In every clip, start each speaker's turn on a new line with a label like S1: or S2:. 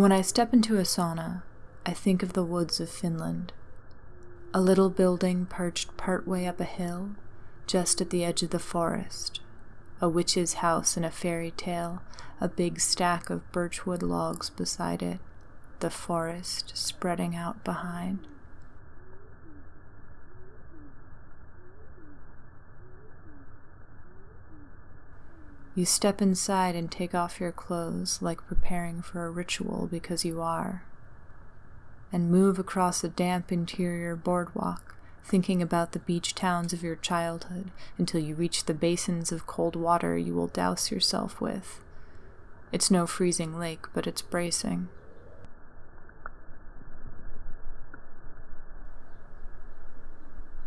S1: When I step into a sauna, I think of the woods of Finland. A little building perched partway up a hill, just at the edge of the forest. A witch's house in a fairy tale, a big stack of birchwood logs beside it, the forest spreading out behind. You step inside and take off your clothes like preparing for a ritual because you are, and move across a damp interior boardwalk, thinking about the beach towns of your childhood until you reach the basins of cold water you will douse yourself with. It's no freezing lake, but it's bracing.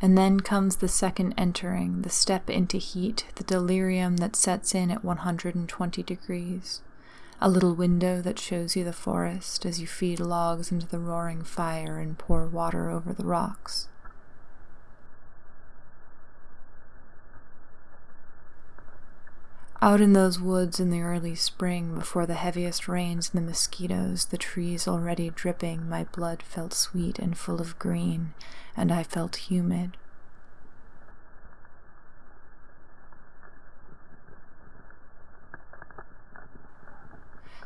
S1: And then comes the second entering, the step into heat, the delirium that sets in at 120 degrees. A little window that shows you the forest as you feed logs into the roaring fire and pour water over the rocks. Out in those woods in the early spring, before the heaviest rains and the mosquitoes, the trees already dripping, my blood felt sweet and full of green, and I felt humid.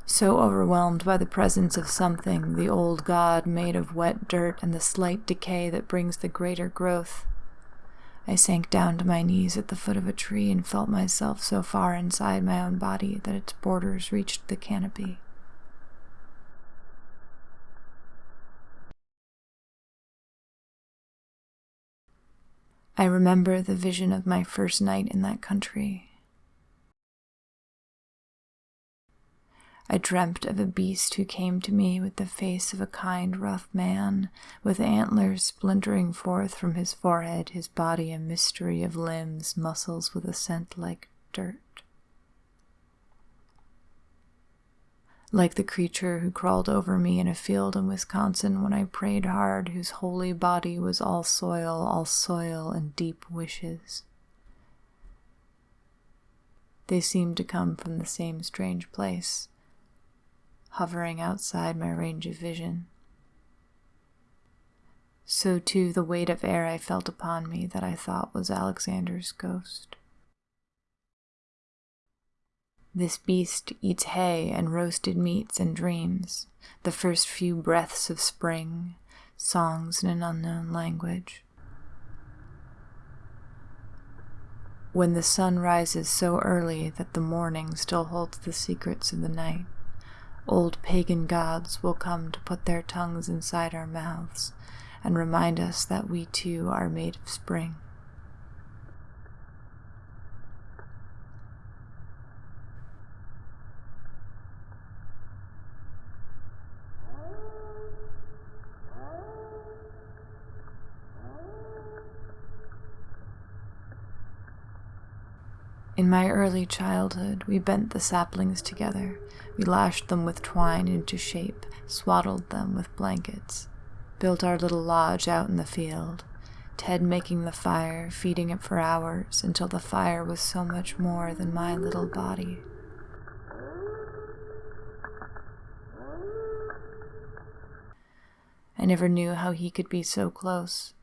S1: So overwhelmed by the presence of something, the old god made of wet dirt and the slight decay that brings the greater growth, I sank down to my knees at the foot of a tree and felt myself so far inside my own body that its borders reached the canopy. I remember the vision of my first night in that country. I dreamt of a beast who came to me with the face of a kind, rough man, with antlers splintering forth from his forehead, his body a mystery of limbs, muscles with a scent like dirt. like the creature who crawled over me in a field in Wisconsin when I prayed hard, whose holy body was all soil, all soil and deep wishes. They seemed to come from the same strange place, hovering outside my range of vision. So too the weight of air I felt upon me that I thought was Alexander's ghost. This beast eats hay and roasted meats and dreams, the first few breaths of spring, songs in an unknown language. When the sun rises so early that the morning still holds the secrets of the night, old pagan gods will come to put their tongues inside our mouths and remind us that we too are made of spring. In my early childhood, we bent the saplings together. We lashed them with twine into shape, swaddled them with blankets, built our little lodge out in the field, Ted making the fire, feeding it for hours until the fire was so much more than my little body. I never knew how he could be so close,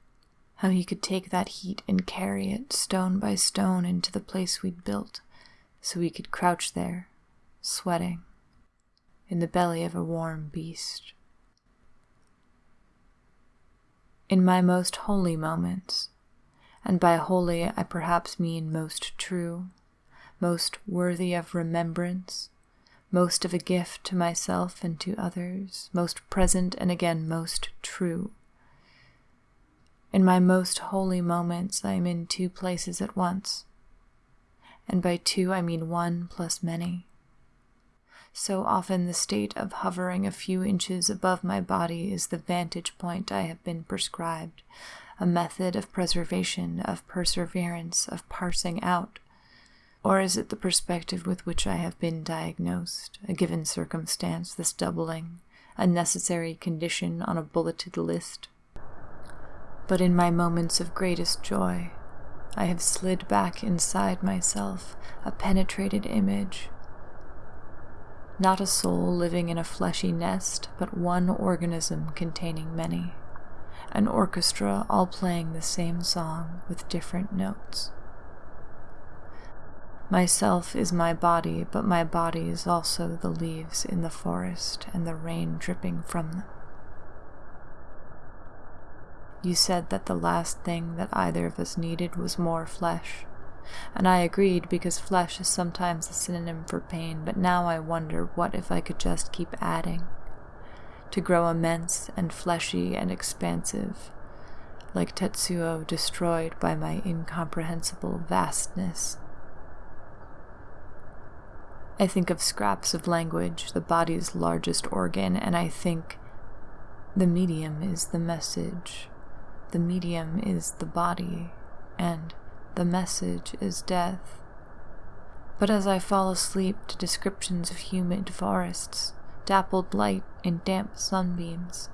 S1: how he could take that heat and carry it stone by stone into the place we'd built, so we could crouch there, sweating, in the belly of a warm beast. In my most holy moments, and by holy I perhaps mean most true, most worthy of remembrance, most of a gift to myself and to others, most present and again most true in my most holy moments, I am in two places at once. And by two, I mean one plus many. So often, the state of hovering a few inches above my body is the vantage point I have been prescribed, a method of preservation, of perseverance, of parsing out. Or is it the perspective with which I have been diagnosed, a given circumstance, this doubling, a necessary condition on a bulleted list? But in my moments of greatest joy, I have slid back inside myself, a penetrated image, Not a soul living in a fleshy nest, but one organism containing many. An orchestra all playing the same song with different notes. Myself is my body, but my body is also the leaves in the forest and the rain dripping from them. You said that the last thing that either of us needed was more flesh, and I agreed because flesh is sometimes a synonym for pain, but now I wonder what if I could just keep adding, to grow immense and fleshy and expansive, like Tetsuo destroyed by my incomprehensible vastness. I think of scraps of language, the body's largest organ, and I think the medium is the message, the medium is the body, and the message is death. But as I fall asleep to descriptions of humid forests, dappled light in damp sunbeams,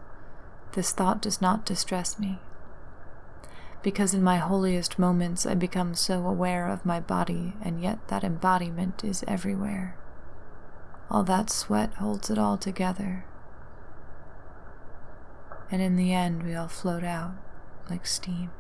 S1: this thought does not distress me because in my holiest moments I become so aware of my body, and yet that embodiment is everywhere. All that sweat holds it all together. And in the end, we all float out like steam.